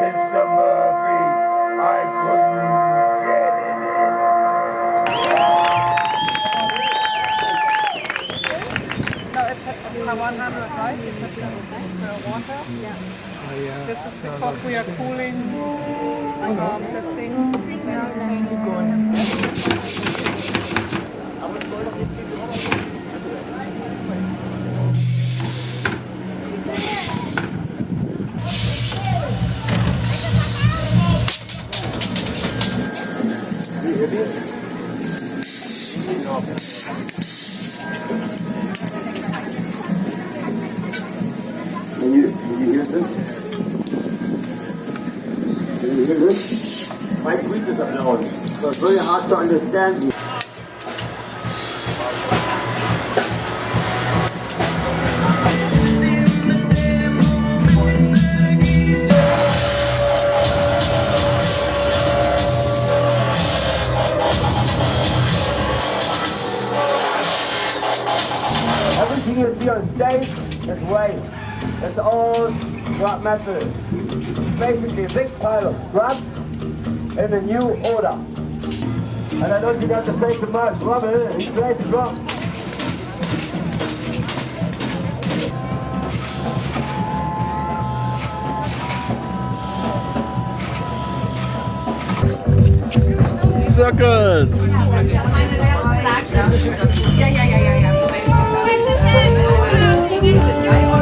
Mr. Murphy, I couldn't get it in. No, it's one hundred, right? The water. Yeah. This is because we are cooling um, this thing. Yeah. Can you, can you hear this? Can you hear this? My tweet is unknown, so it's very hard to understand. Everything you see on stage is waste. It's all scrap metal. Basically a big pile of scrap in a new order. And I don't think that's the same to Mark Rubble, he's ready to drop.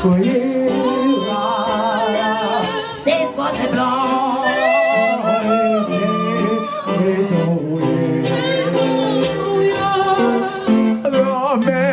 Circus! C'est soit très blanc. les a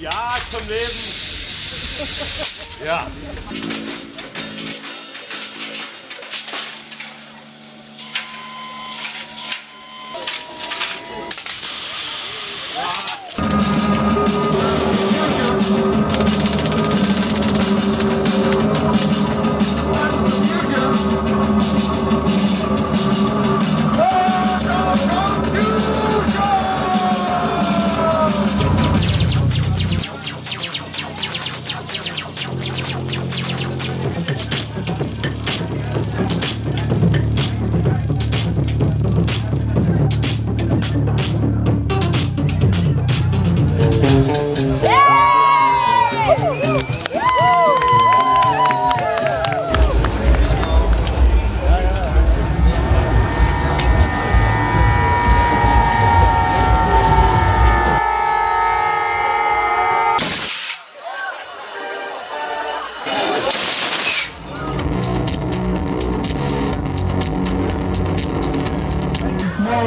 ja zum Leben! ja.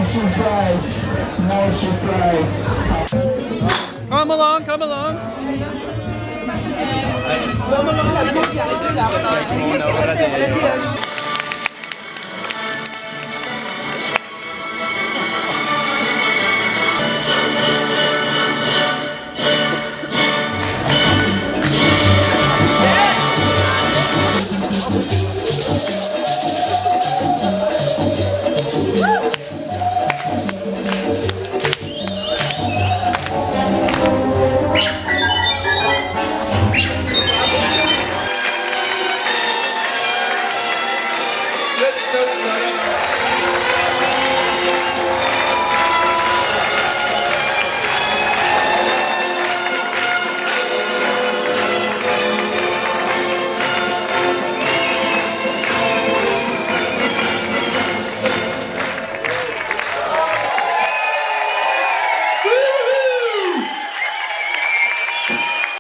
Surprise, no surprise. Come along, come along! Come along.